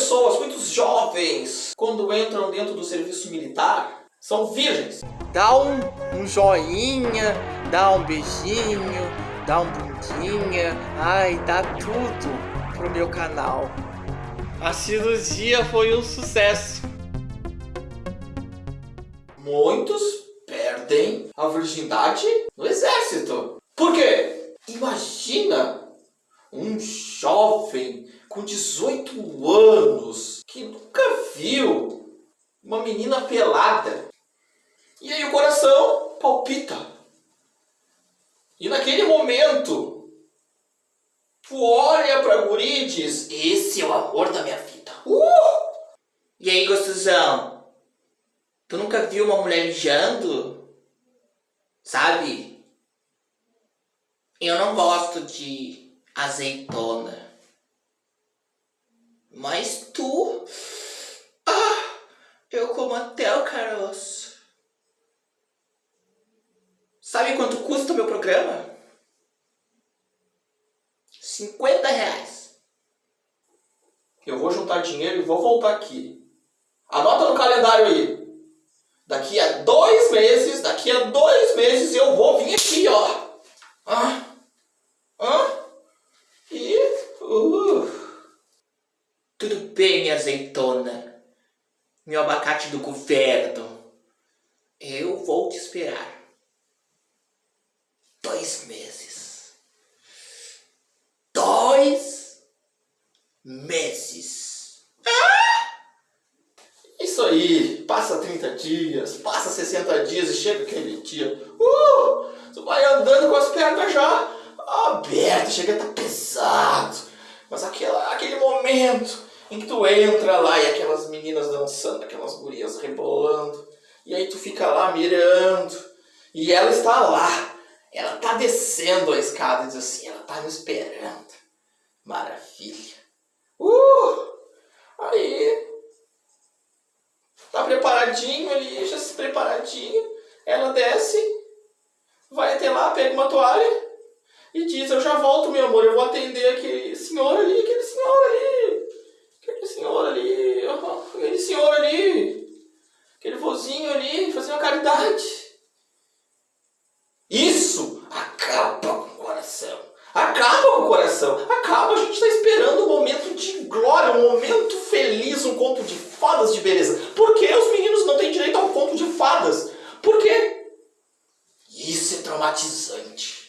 pessoas, muitos jovens, quando entram dentro do serviço militar, são virgens. Dá um, um joinha, dá um beijinho, dá um bundinha. Ai, dá tudo pro meu canal. A cirurgia foi um sucesso. Muitos perdem a virgindade no exército. Por quê? Imagina um jovem com 18 anos que nunca viu uma menina pelada. E aí o coração palpita. E naquele momento, tu olha pra guri e diz, esse é o amor da minha vida. Uh! E aí, gostosão? Tu nunca viu uma mulher mijando? Sabe? Eu não gosto de azeitona. Mas tu... Ah, eu como até o caroço. Sabe quanto custa o meu programa? 50 reais. Eu vou juntar dinheiro e vou voltar aqui. Anota no calendário aí. Daqui a dois meses, daqui a dois meses eu vou vir aqui, ó. Ah, ah, e... Uh. Bem, azeitona. Meu abacate do governo. Eu vou te esperar. Dois meses. Dois meses. Isso aí, passa 30 dias, passa 60 dias e chega aquele dia. Uh! Vai andando com as pernas já abertas, chega a estar pesado. Mas aquela, aquele momento em que tu entra lá e aquelas meninas dançando, aquelas gurias rebolando, e aí tu fica lá mirando, e ela está lá, ela está descendo a escada diz assim, ela está me esperando. Maravilha. Uh! Aí, tá preparadinho ali, já se preparadinho, ela desce, vai até lá, pega uma toalha e diz, eu já volto, meu amor, eu vou atender aquele senhor ali, aquele senhor ali, aquele senhor ali, aquele senhor ali, aquele vozinho ali, caridade. Isso acaba com o coração. Acaba com o coração. Acaba, a gente está esperando um momento de glória, um momento feliz, um conto de fadas de beleza. Por que os meninos não têm direito ao conto de fadas? Por quê? Isso é traumatizante.